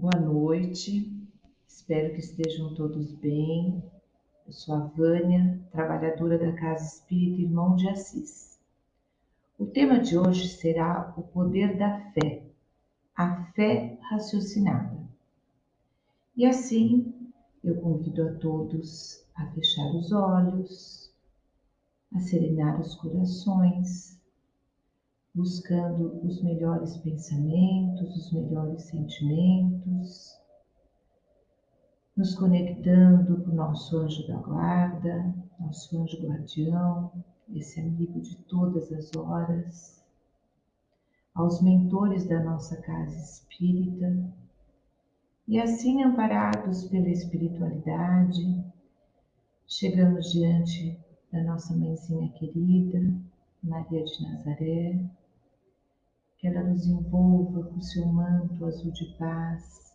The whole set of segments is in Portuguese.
Boa noite, espero que estejam todos bem. Eu sou a Vânia, trabalhadora da Casa Espírita Irmão de Assis. O tema de hoje será o poder da fé, a fé raciocinada. E assim, eu convido a todos a fechar os olhos, a serenar os corações, buscando os melhores pensamentos, os melhores sentimentos, nos conectando com o nosso anjo da guarda, nosso anjo guardião, esse amigo de todas as horas, aos mentores da nossa casa espírita, e assim amparados pela espiritualidade, chegamos diante da nossa mãezinha querida, Maria de Nazaré, que ela nos envolva com seu manto azul de paz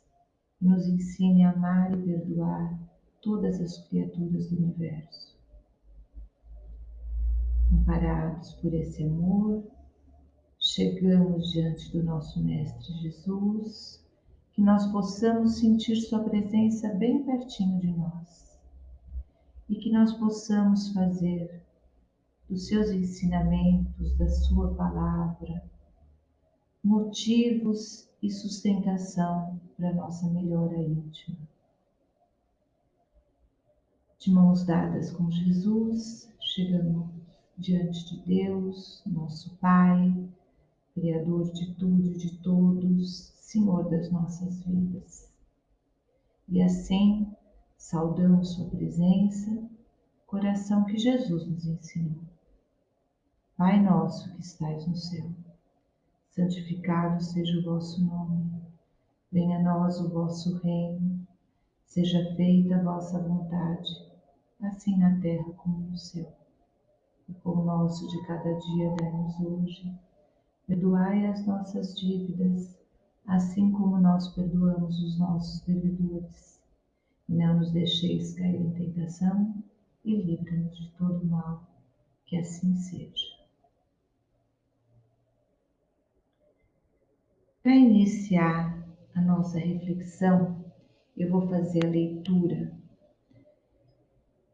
e nos ensine a amar e perdoar todas as criaturas do universo. Amparados por esse amor, chegamos diante do nosso Mestre Jesus, que nós possamos sentir Sua presença bem pertinho de nós e que nós possamos fazer dos seus ensinamentos, da Sua palavra, motivos e sustentação para nossa melhora íntima. De mãos dadas com Jesus, chegamos diante de Deus, nosso Pai, Criador de tudo e de todos, Senhor das nossas vidas. E assim, saudamos Sua presença, coração que Jesus nos ensinou. Pai nosso que estais no céu santificado seja o vosso nome. Venha a nós o vosso reino. Seja feita a vossa vontade, assim na terra como no céu. O pão nosso de cada dia dai-nos hoje. Perdoai as nossas dívidas, assim como nós perdoamos os nossos devedores. Não nos deixeis cair em tentação, e livra-nos de todo mal. Que assim seja. Para iniciar a nossa reflexão, eu vou fazer a leitura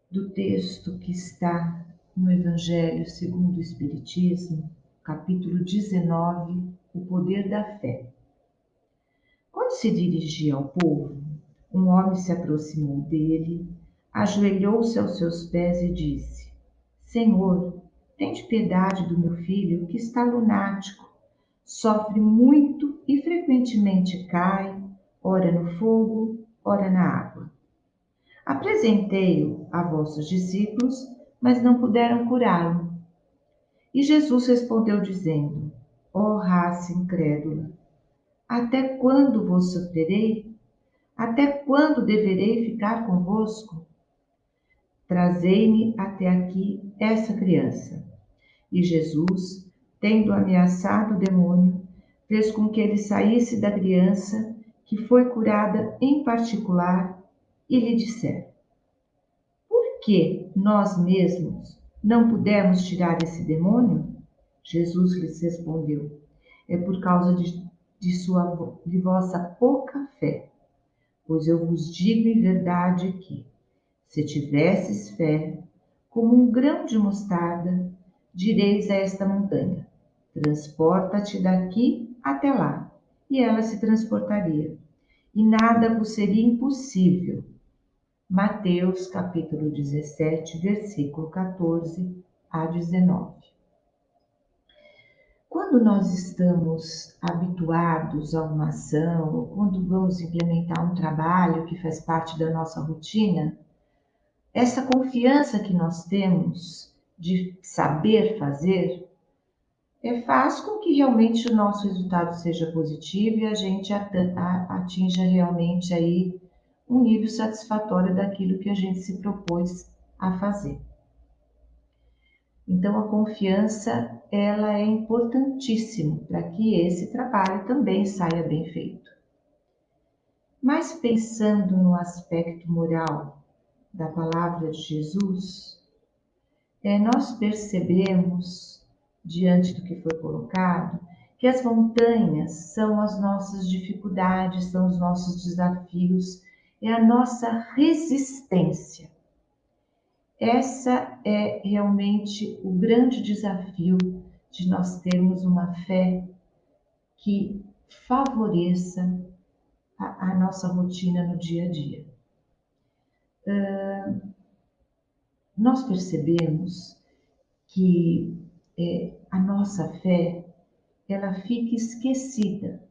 do texto que está no Evangelho segundo o Espiritismo, capítulo 19, O Poder da Fé. Quando se dirigia ao povo, um homem se aproximou dele, ajoelhou-se aos seus pés e disse: Senhor, tende piedade do meu filho que está lunático, sofre muito e frequentemente cai, ora no fogo, ora na água. Apresentei-o a vossos discípulos, mas não puderam curá-lo. E Jesus respondeu, dizendo: Ó oh, raça incrédula, até quando vos sofrerei? Até quando deverei ficar convosco? Trazei-me até aqui essa criança. E Jesus, tendo ameaçado o demônio, fez com que ele saísse da criança, que foi curada em particular, e lhe disser: Por que nós mesmos não pudemos tirar esse demônio? Jesus lhes respondeu: É por causa de, de, sua, de vossa pouca fé. Pois eu vos digo em verdade que, se tivesses fé, como um grão de mostarda, direis a esta montanha: Transporta-te daqui até lá, e ela se transportaria, e nada vos seria impossível. Mateus capítulo 17, versículo 14 a 19. Quando nós estamos habituados a uma ação, ou quando vamos implementar um trabalho que faz parte da nossa rotina, essa confiança que nós temos de saber fazer é, faz com que realmente o nosso resultado seja positivo e a gente atinja realmente aí um nível satisfatório daquilo que a gente se propôs a fazer. Então a confiança ela é importantíssima para que esse trabalho também saia bem feito. Mas pensando no aspecto moral da palavra de Jesus, é, nós percebemos diante do que foi colocado, que as montanhas são as nossas dificuldades, são os nossos desafios, é a nossa resistência. Essa é realmente o grande desafio de nós termos uma fé que favoreça a, a nossa rotina no dia a dia. Uh, nós percebemos que é, a nossa fé ela fica esquecida,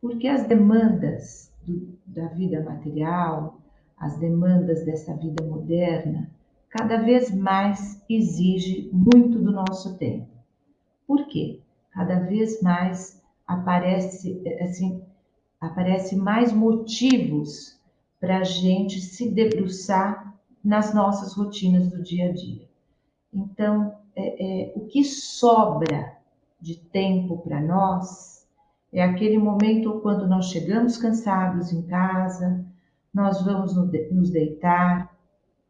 porque as demandas do, da vida material, as demandas dessa vida moderna, cada vez mais exige muito do nosso tempo. Por quê? Cada vez mais aparece assim aparece mais motivos para a gente se debruçar nas nossas rotinas do dia a dia. Então, é, é, o que sobra de tempo para nós é aquele momento quando nós chegamos cansados em casa, nós vamos nos deitar,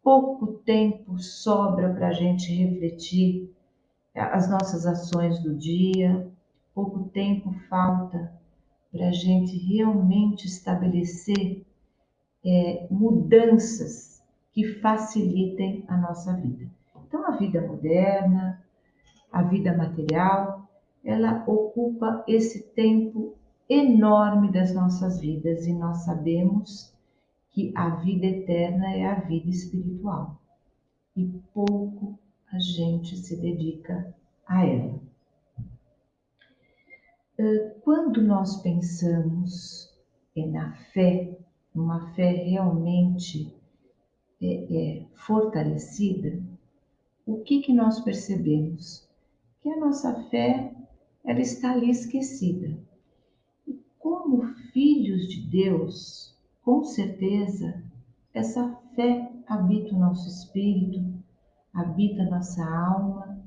pouco tempo sobra para a gente refletir as nossas ações do dia, pouco tempo falta para a gente realmente estabelecer é, mudanças que facilitem a nossa vida. Então, a vida moderna, a vida material, ela ocupa esse tempo enorme das nossas vidas e nós sabemos que a vida eterna é a vida espiritual e pouco a gente se dedica a ela. Quando nós pensamos na fé, uma fé realmente é, é, fortalecida, o que, que nós percebemos? Que a nossa fé ela está ali esquecida. E como filhos de Deus, com certeza, essa fé habita o nosso espírito, habita a nossa alma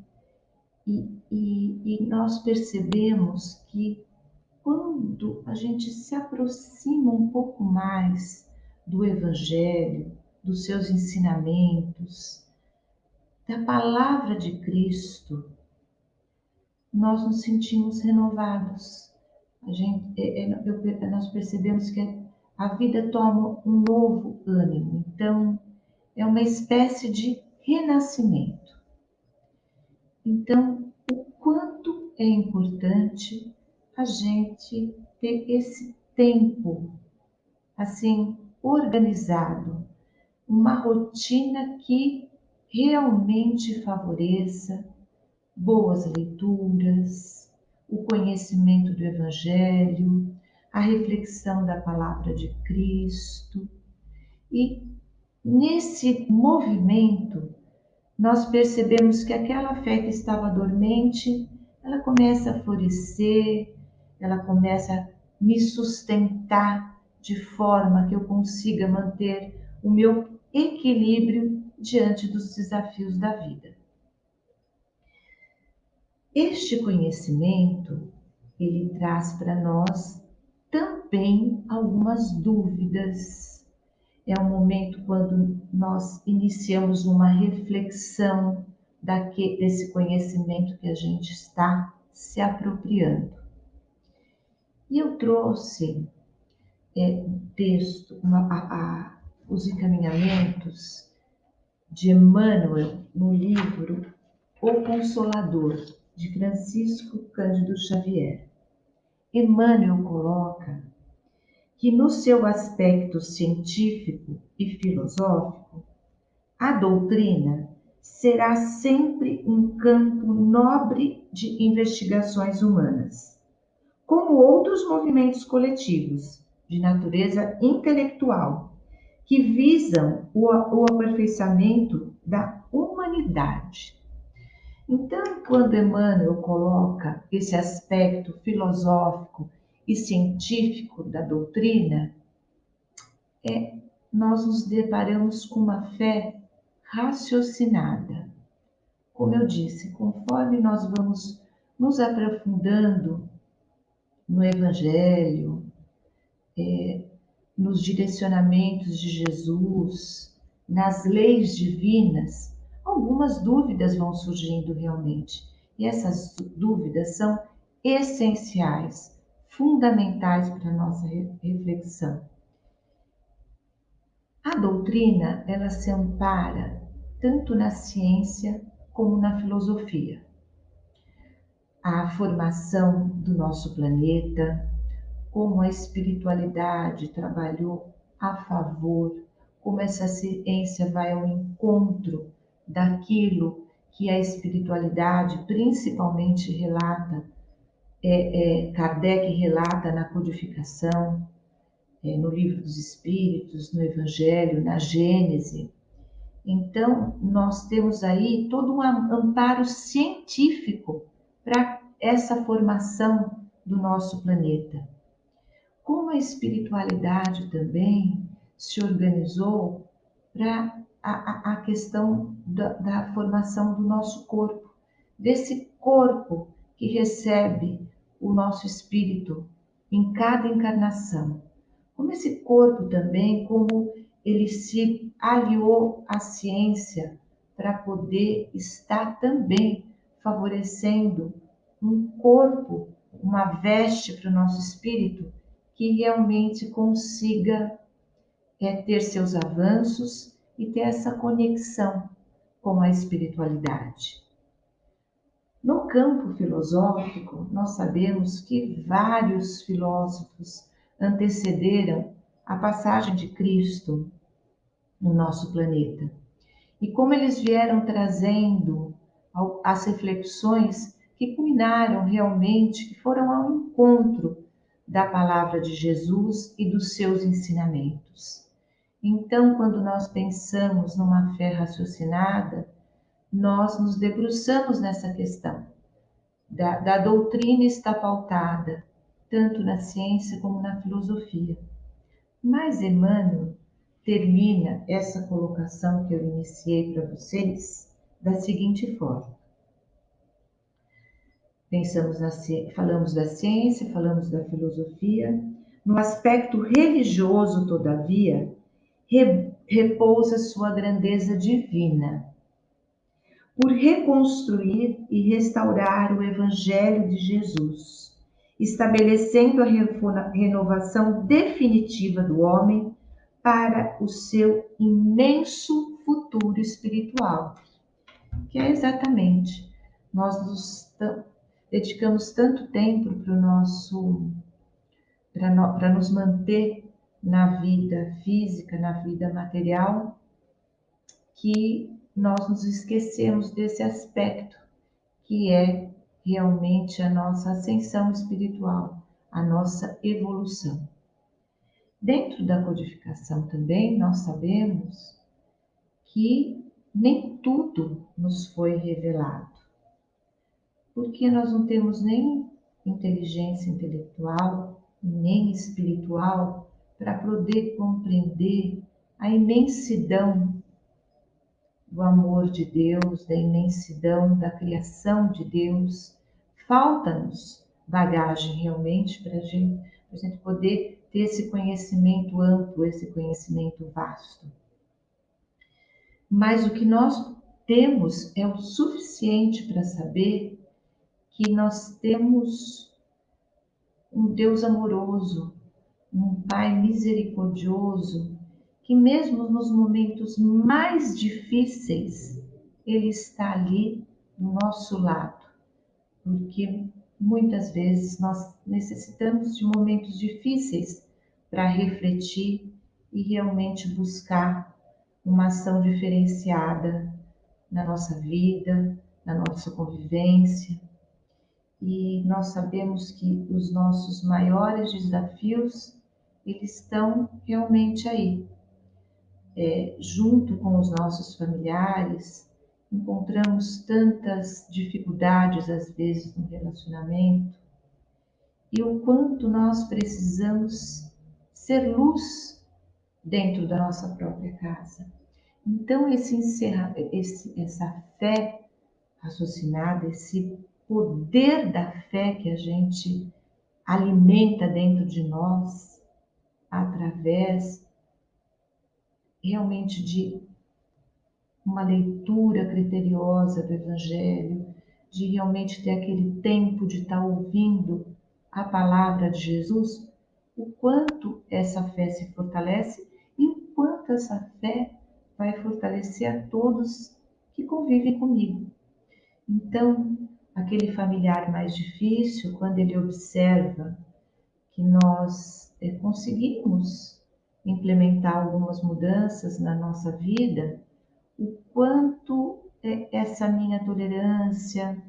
e, e, e nós percebemos que quando a gente se aproxima um pouco mais do Evangelho, dos seus ensinamentos, da palavra de Cristo, nós nos sentimos renovados. A gente, é, é, nós percebemos que a vida toma um novo ânimo. Então, é uma espécie de renascimento. Então, o quanto é importante a gente ter esse tempo assim organizado, uma rotina que realmente favoreça boas leituras, o conhecimento do Evangelho, a reflexão da palavra de Cristo. E nesse movimento, nós percebemos que aquela fé que estava dormente, ela começa a florescer, ela começa a me sustentar de forma que eu consiga manter o meu equilíbrio diante dos desafios da vida. Este conhecimento, ele traz para nós também algumas dúvidas. É um momento quando nós iniciamos uma reflexão daquele, desse conhecimento que a gente está se apropriando. E eu trouxe é, texto, uma, a, a, os encaminhamentos de Emmanuel no livro O Consolador, de Francisco Cândido Xavier. Emmanuel coloca que, no seu aspecto científico e filosófico, a doutrina será sempre um campo nobre de investigações humanas, como outros movimentos coletivos de natureza intelectual que visam o, o aperfeiçoamento da humanidade então, quando Emmanuel coloca esse aspecto filosófico e científico da doutrina, é, nós nos deparamos com uma fé raciocinada. Como eu disse, conforme nós vamos nos aprofundando no Evangelho, é, nos direcionamentos de Jesus, nas leis divinas, algumas dúvidas vão surgindo realmente. E essas dúvidas são essenciais, fundamentais para a nossa reflexão. A doutrina, ela se ampara tanto na ciência como na filosofia. A formação do nosso planeta, como a espiritualidade trabalhou a favor, como essa ciência vai ao encontro daquilo que a espiritualidade principalmente relata, é, é, Kardec relata na codificação, é, no livro dos Espíritos, no Evangelho, na Gênese. Então, nós temos aí todo um amparo científico para essa formação do nosso planeta. Como a espiritualidade também se organizou para a, a, questão da, da formação do nosso corpo, desse corpo que recebe o nosso espírito em cada encarnação. Como esse corpo também, como ele se aliou à ciência para poder estar também favorecendo um corpo, uma veste para o nosso espírito que realmente consiga é, ter seus avanços e ter essa conexão com a espiritualidade. No campo filosófico, nós sabemos que vários filósofos antecederam a passagem de Cristo no nosso planeta. E como eles vieram trazendo as reflexões que culminaram realmente, que foram ao encontro da palavra de Jesus e dos seus ensinamentos. Então, quando nós pensamos numa fé raciocinada, nós nos debruçamos nessa questão. Da, da doutrina está pautada, tanto na ciência como na filosofia. Mas Emmanuel termina essa colocação que eu iniciei para vocês da seguinte forma. Pensamos na, falamos da ciência, falamos da filosofia. No aspecto religioso, todavia, repousa sua grandeza divina. Por reconstruir e restaurar o Evangelho de Jesus, estabelecendo a renovação definitiva do homem para o seu imenso futuro espiritual, que é exatamente nós nos dedicamos tanto tempo para o nosso para no, nos manter na vida física, na vida material, que nós nos esquecemos desse aspecto que é realmente a nossa ascensão espiritual, a nossa evolução. Dentro da codificação também nós sabemos que nem tudo nos foi revelado porque nós não temos nem inteligência intelectual nem espiritual para poder compreender a imensidão do amor de Deus, da imensidão da criação de Deus. Falta-nos bagagem realmente para gente, a gente poder ter esse conhecimento amplo, esse conhecimento vasto. Mas o que nós temos é o suficiente para saber que nós temos um Deus amoroso, um Pai misericordioso, que mesmo nos momentos mais difíceis, Ele está ali do nosso lado, porque muitas vezes nós necessitamos de momentos difíceis para refletir e realmente buscar uma ação diferenciada na nossa vida, na nossa convivência e nós sabemos que os nossos maiores desafios eles estão realmente aí, é, junto com os nossos familiares, encontramos tantas dificuldades às vezes no relacionamento e o quanto nós precisamos ser luz dentro da nossa própria casa. Então esse encerra, esse, essa fé raciocinada, esse poder da fé que a gente alimenta dentro de nós através realmente de uma leitura criteriosa do Evangelho, de realmente ter aquele tempo de estar ouvindo a palavra de Jesus, o quanto essa fé se fortalece e o quanto essa fé vai fortalecer a todos que convivem comigo. Então, aquele familiar mais difícil, quando ele observa que nós é, conseguimos implementar algumas mudanças na nossa vida, o quanto é, essa minha tolerância,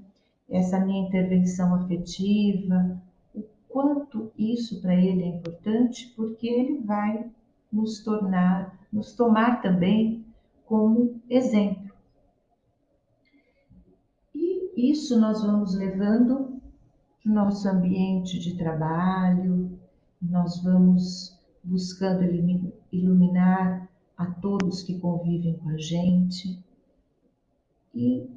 essa minha intervenção afetiva, o quanto isso para ele é importante, porque ele vai nos tornar, nos tomar também como exemplo. E isso nós vamos levando para o nosso ambiente de trabalho, nós vamos buscando iluminar a todos que convivem com a gente. E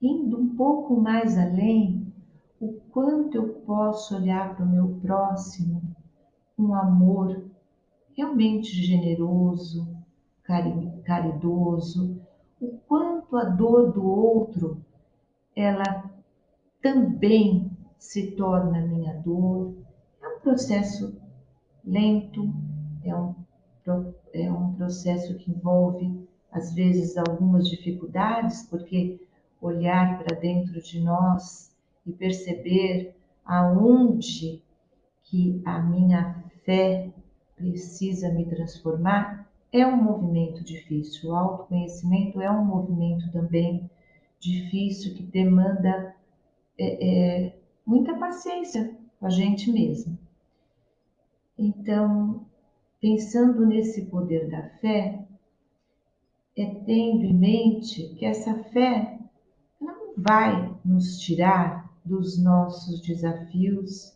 indo um pouco mais além, o quanto eu posso olhar para o meu próximo com um amor realmente generoso, caridoso, o quanto a dor do outro ela também se torna minha dor. É um processo lento, é um, é um processo que envolve, às vezes, algumas dificuldades, porque olhar para dentro de nós e perceber aonde que a minha fé precisa me transformar é um movimento difícil. O autoconhecimento é um movimento também difícil que demanda é, é, muita paciência com a gente mesmo. Então, pensando nesse poder da fé, é tendo em mente que essa fé não vai nos tirar dos nossos desafios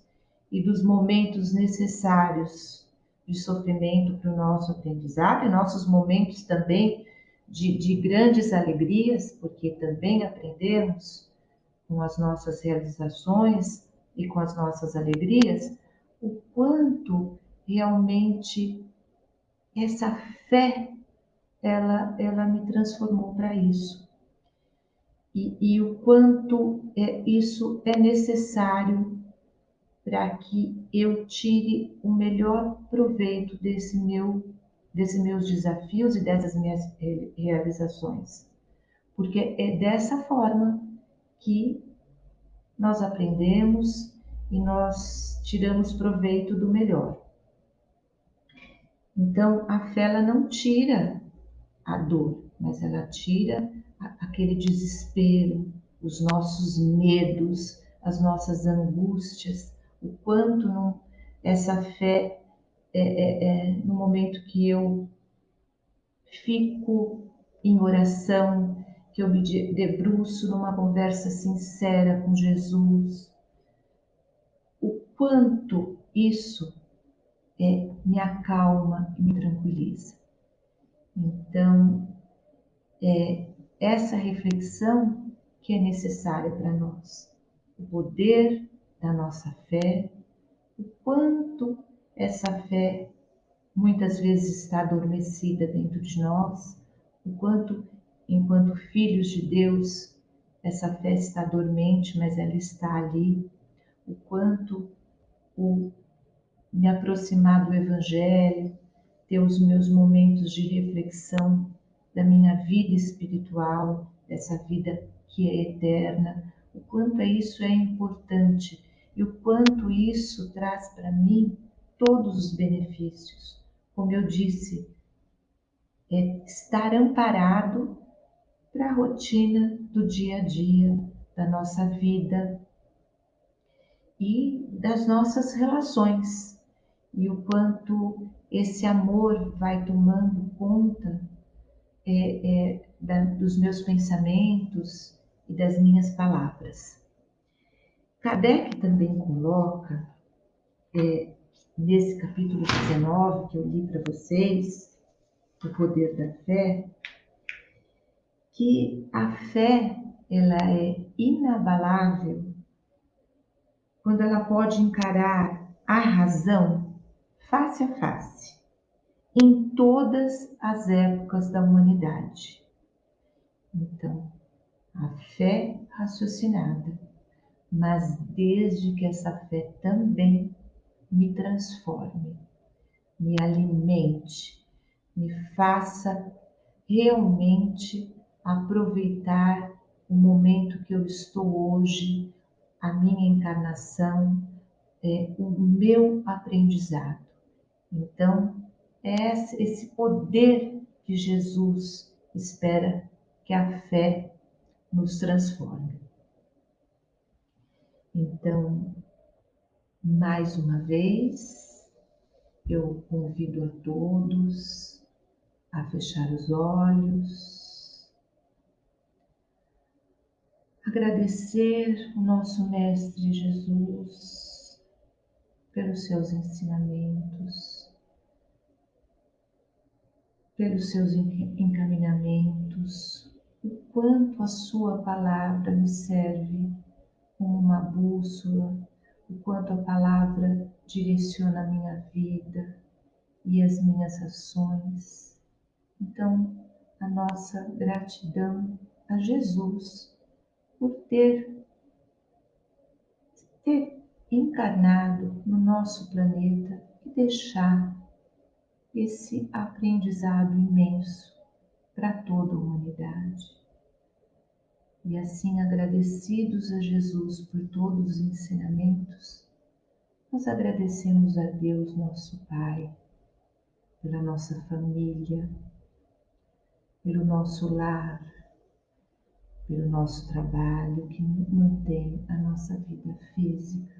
e dos momentos necessários de sofrimento para o nosso aprendizado e nossos momentos também de, de grandes alegrias, porque também aprendemos com as nossas realizações e com as nossas alegrias, o quanto realmente essa fé ela, ela me transformou para isso. E, e, o quanto é, isso é necessário para que eu tire o melhor proveito desse meu desses meus desafios e dessas minhas realizações. Porque é dessa forma que nós aprendemos e nós tiramos proveito do melhor. Então, a fé ela não tira a dor, mas ela tira aquele desespero, os nossos medos, as nossas angústias, o quanto não, essa fé é, é, é, no momento que eu fico em oração, que eu me debruço numa conversa sincera com Jesus, o quanto isso é, me acalma e me tranquiliza. Então, é essa reflexão que é necessária para nós. O poder da nossa fé, o quanto essa fé muitas vezes está adormecida dentro de nós, enquanto, enquanto filhos de Deus, essa fé está dormente, mas ela está ali. O quanto o me aproximar do Evangelho, ter os meus momentos de reflexão da minha vida espiritual, dessa vida que é eterna, o quanto isso é importante e o quanto isso traz para mim todos os benefícios. Como eu disse, é estar amparado para a rotina do dia a dia, da nossa vida e das nossas relações, e o quanto esse amor vai tomando conta é, é, da, dos meus pensamentos e das minhas palavras. Kardec também coloca é, nesse capítulo 19 que eu li para vocês, o poder da fé, que a fé ela é inabalável quando ela pode encarar a razão face a face em todas as épocas da humanidade. Então, a fé raciocinada, mas desde que essa fé também me transforme, me alimente, me faça realmente aproveitar o momento que eu estou hoje, a minha encarnação, é, o meu aprendizado. Então, é esse poder que Jesus espera que a fé nos transforme. Então, mais uma vez, eu convido a todos a fechar os olhos, agradecer o nosso Mestre Jesus pelos seus ensinamentos, pelos seus encaminhamentos, o quanto a Sua palavra me serve como uma bússola, o quanto a palavra direciona a minha vida e as minhas ações. Então, a nossa gratidão a Jesus por ter, ter encarnado no nosso planeta e deixar esse aprendizado imenso para toda a humanidade. E assim, agradecidos a Jesus por todos os ensinamentos, nós agradecemos a Deus, nosso Pai, pela nossa família, pelo nosso lar, pelo nosso trabalho que mantém a nossa vida física.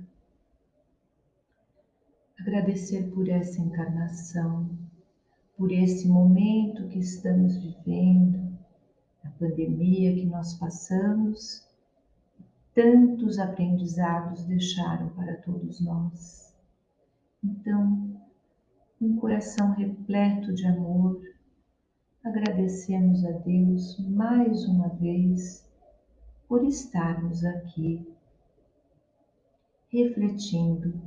Agradecer por essa encarnação, por esse momento que estamos vivendo, pandemia que nós passamos, tantos aprendizados deixaram para todos nós. Então, um coração repleto de amor, agradecemos a Deus mais uma vez por estarmos aqui refletindo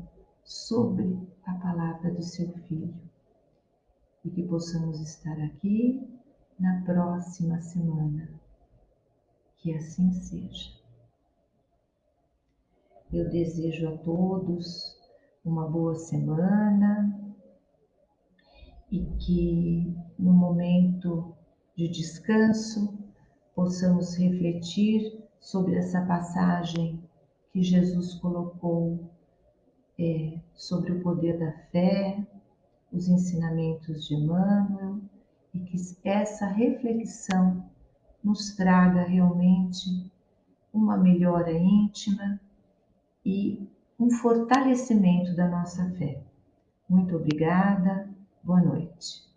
sobre a palavra do seu Filho e que possamos estar aqui na próxima semana. Que assim seja. Eu desejo a todos uma boa semana e que no momento de descanso possamos refletir sobre essa passagem que Jesus colocou é, sobre o poder da fé, os ensinamentos de Emmanuel e que essa reflexão nos traga realmente uma melhora íntima e um fortalecimento da nossa fé. Muito obrigada, boa noite.